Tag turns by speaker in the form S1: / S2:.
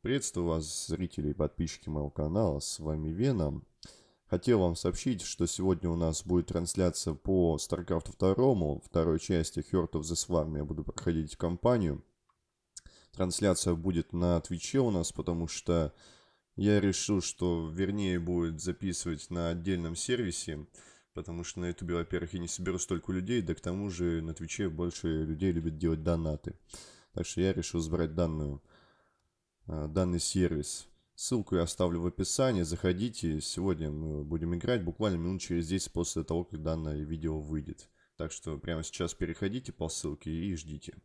S1: Приветствую вас, зрители и подписчики моего канала, с вами Веном. Хотел вам сообщить, что сегодня у нас будет трансляция по StarCraft 2, второй части Heart of the Swarm. Я буду проходить кампанию. Трансляция будет на Твиче у нас, потому что я решил, что вернее будет записывать на отдельном сервисе, потому что на ютубе, во-первых, я не соберу столько людей, да к тому же на Твиче больше людей любят делать донаты. Так что я решил сбрать данную данный сервис. Ссылку я оставлю в описании. Заходите. Сегодня мы будем играть буквально минут через 10 после того, как данное видео выйдет. Так что прямо сейчас переходите по ссылке и ждите.